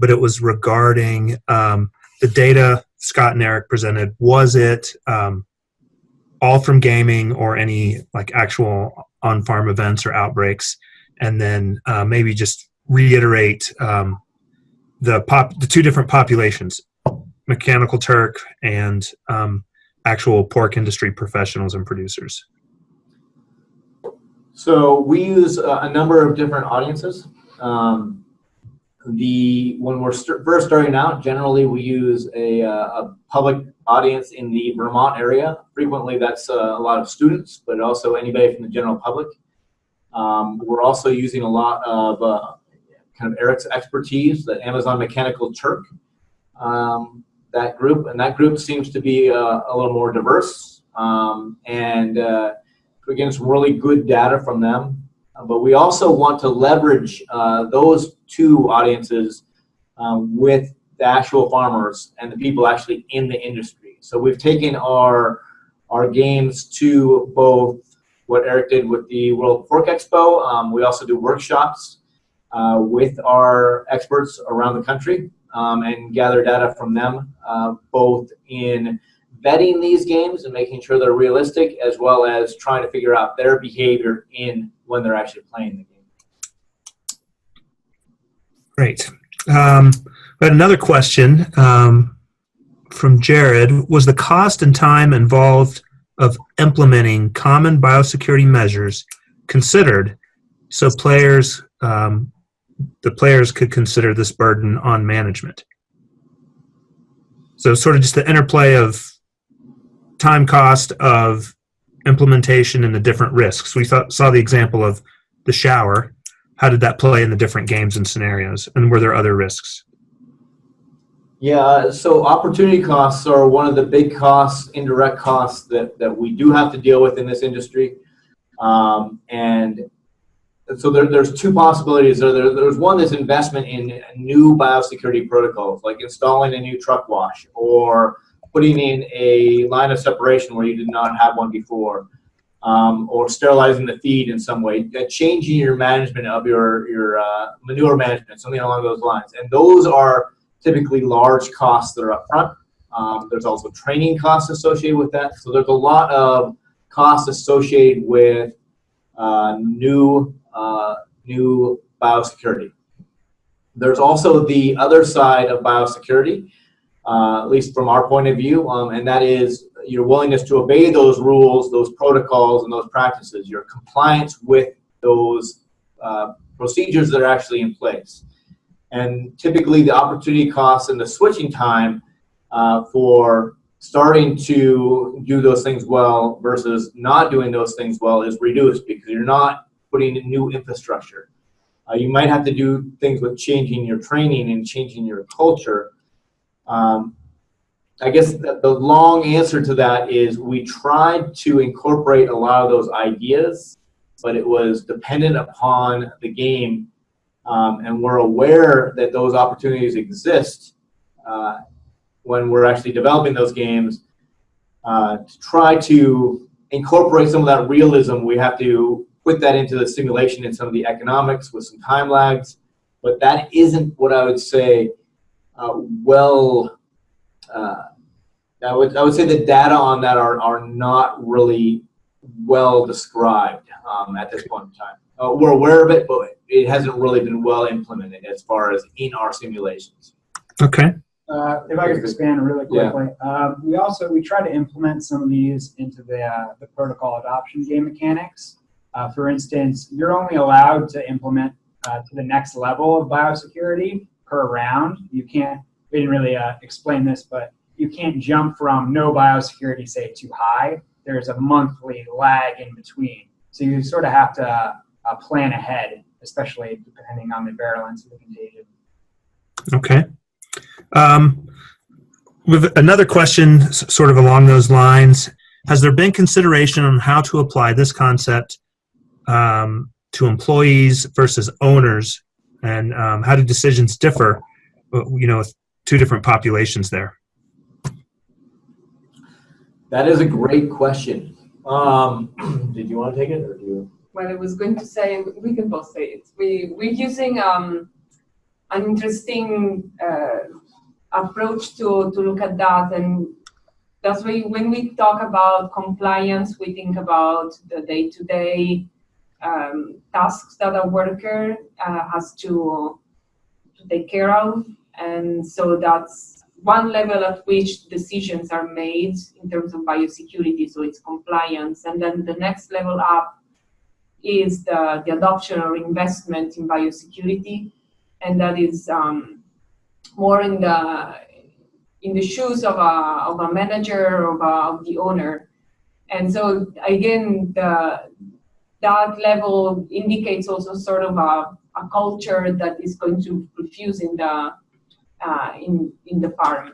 but it was regarding um, the data Scott and Eric presented. Was it um, all from gaming or any like actual on-farm events or outbreaks? And then uh, maybe just reiterate um, the pop the two different populations, mechanical Turk and um, actual pork industry professionals and producers. So we use a, a number of different audiences. Um, the when we're st first starting out, generally we use a, uh, a, public audience in the Vermont area. Frequently, that's uh, a lot of students, but also anybody from the general public. Um, we're also using a lot of uh, kind of Eric's expertise, the Amazon Mechanical Turk, um, that group, and that group seems to be uh, a little more diverse. Um, and uh, we're getting some really good data from them. But we also want to leverage uh, those two audiences um, with the actual farmers and the people actually in the industry. So we've taken our our games to both what Eric did with the World Pork Expo. Um, we also do workshops uh, with our experts around the country um, and gather data from them, uh, both in vetting these games and making sure they're realistic, as well as trying to figure out their behavior in when they're actually playing the game. Great. Um, but another question um, from Jared was the cost and time involved of implementing common biosecurity measures considered so players um, the players could consider this burden on management. So sort of just the interplay of time cost of implementation and the different risks. We thought, saw the example of the shower. How did that play in the different games and scenarios? And were there other risks? Yeah, so opportunity costs are one of the big costs, indirect costs that, that we do have to deal with in this industry. Um, and so there, there's two possibilities. There, there, there's one that's investment in new biosecurity protocols, like installing a new truck wash or putting in a line of separation where you did not have one before, um, or sterilizing the feed in some way, changing your management of your, your uh, manure management, something along those lines. And those are typically large costs that are upfront. Um, there's also training costs associated with that. So there's a lot of costs associated with uh, new uh, new biosecurity. There's also the other side of biosecurity, uh, at least from our point of view, um, and that is your willingness to obey those rules, those protocols, and those practices, your compliance with those uh, procedures that are actually in place. And typically the opportunity costs and the switching time uh, for starting to do those things well versus not doing those things well is reduced because you're not putting in new infrastructure. Uh, you might have to do things with changing your training and changing your culture. Um, I guess the, the long answer to that is we tried to incorporate a lot of those ideas, but it was dependent upon the game. Um, and we're aware that those opportunities exist uh, when we're actually developing those games. Uh, to try to incorporate some of that realism, we have to put that into the simulation and some of the economics with some time lags. But that isn't what I would say uh, well, uh, I would, I would say the data on that are, are not really well described um, at this point in time. Uh, we're aware of it, but it hasn't really been well implemented as far as in our simulations. Okay. Uh, if I could expand really quickly, yeah. uh, we also we try to implement some of these into the uh, the protocol adoption game mechanics. Uh, for instance, you're only allowed to implement uh, to the next level of biosecurity per round. You can't, we didn't really uh, explain this, but you can't jump from no biosecurity, say, to high. There's a monthly lag in between. So you sort of have to uh, plan ahead, especially depending on the virulence of the contagion. Okay. Um, with another question sort of along those lines, has there been consideration on how to apply this concept um, to employees versus owners, and um, how do decisions differ? Uh, you know, with two different populations there. That is a great question. Um, did you want to take it, or do you? Well, I was going to say we can both say it. We we're using um, an interesting uh, approach to, to look at that. And that's why when we talk about compliance, we think about the day-to-day um, tasks that a worker uh, has to, to take care of. And so that's one level at which decisions are made in terms of biosecurity, so it's compliance. And then the next level up is the, the adoption or investment in biosecurity. And that is um, more in the in the shoes of a, of a manager of, a, of the owner. And so again, the, that level indicates also sort of a, a culture that is going to diffuse in the, uh, in, in the farm.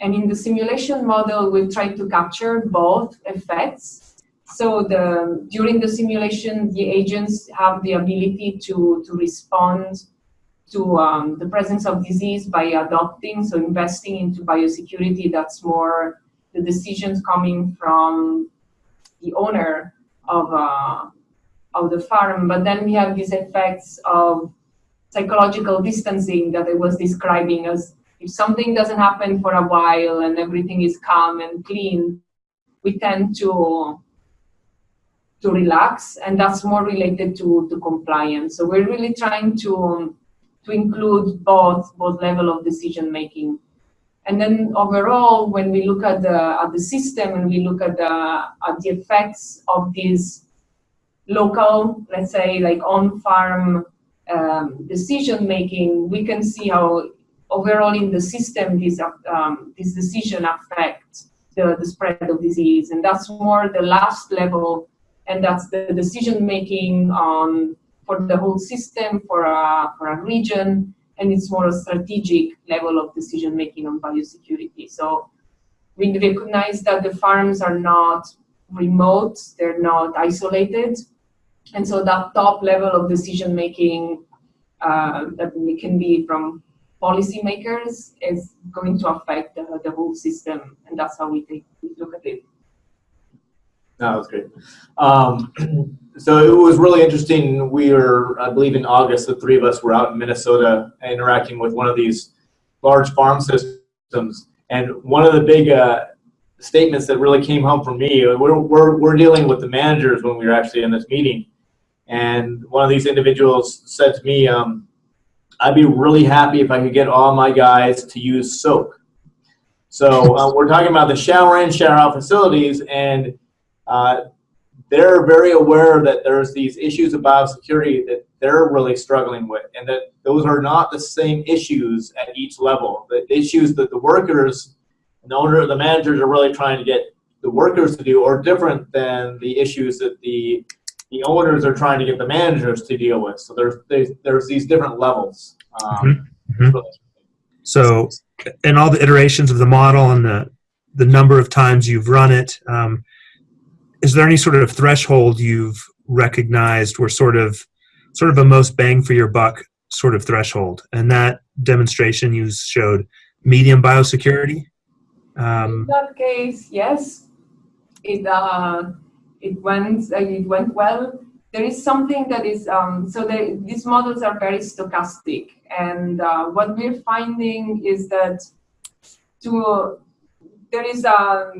And in the simulation model, we've tried to capture both effects. So the, during the simulation, the agents have the ability to, to respond to um, the presence of disease by adopting, so investing into biosecurity, that's more the decisions coming from the owner of, uh, of the farm. But then we have these effects of psychological distancing that I was describing as if something doesn't happen for a while and everything is calm and clean, we tend to to relax and that's more related to, to compliance. So we're really trying to to include both both level of decision making. And then overall, when we look at the at the system and we look at the at the effects of these local, let's say like on-farm um, decision making, we can see how overall in the system this um, this decision affects the, the spread of disease, and that's more the last level, and that's the decision making on for the whole system, for a, for a region, and it's more a strategic level of decision making on biosecurity. So we recognize that the farms are not remote, they're not isolated. And so that top level of decision making uh, that can be from policymakers is going to affect the, the whole system. And that's how we, take, we look at it. That was great. Um, so it was really interesting. We were, I believe in August, the three of us were out in Minnesota interacting with one of these large farm systems. And one of the big uh, statements that really came home for me, we're, we're, we're dealing with the managers when we were actually in this meeting. And one of these individuals said to me, um, I'd be really happy if I could get all my guys to use soap. So uh, we're talking about the shower in, shower out facilities, and uh, they're very aware that there's these issues of biosecurity that they're really struggling with and that those are not the same issues at each level. The issues that the workers and the owner, the managers are really trying to get the workers to do are different than the issues that the the owners are trying to get the managers to deal with. So there's there's, there's these different levels. Um, mm -hmm. So in all the iterations of the model and the the number of times you've run it, um, is there any sort of threshold you've recognized or sort of sort of a most bang for your buck sort of threshold? And that demonstration you showed medium biosecurity. Um, In that case, yes, it uh, it went uh, it went well. There is something that is um, so the, these models are very stochastic, and uh, what we're finding is that to there is a,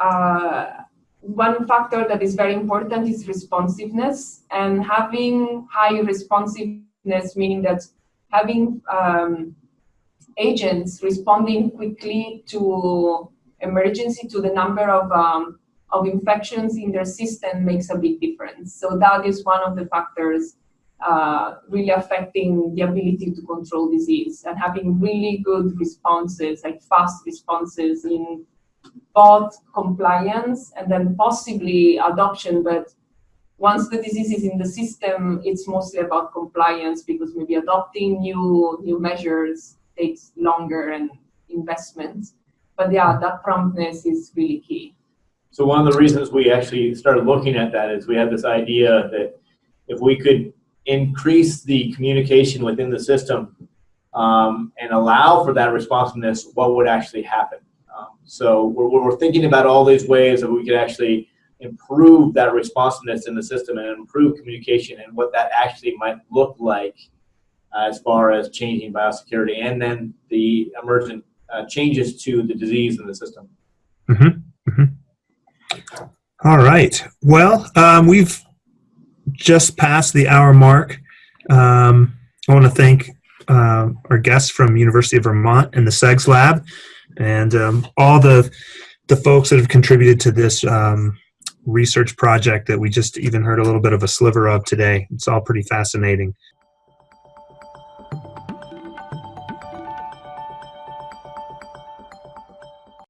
a one factor that is very important is responsiveness and having high responsiveness, meaning that having um, agents responding quickly to emergency, to the number of, um, of infections in their system makes a big difference. So that is one of the factors uh, really affecting the ability to control disease and having really good responses, like fast responses in both compliance and then possibly adoption, but once the disease is in the system, it's mostly about compliance because maybe adopting new new measures takes longer and investment. But yeah, that promptness is really key. So one of the reasons we actually started looking at that is we had this idea that if we could increase the communication within the system um, and allow for that responsiveness, what would actually happen? So we're, we're thinking about all these ways that we could actually improve that responsiveness in the system and improve communication and what that actually might look like as far as changing biosecurity and then the emergent uh, changes to the disease in the system. All right. Well, um, we've just passed the hour mark. Um, I want to thank um our guests from University of Vermont and the SEGS Lab, and um, all the the folks that have contributed to this um, research project that we just even heard a little bit of a sliver of today. It's all pretty fascinating.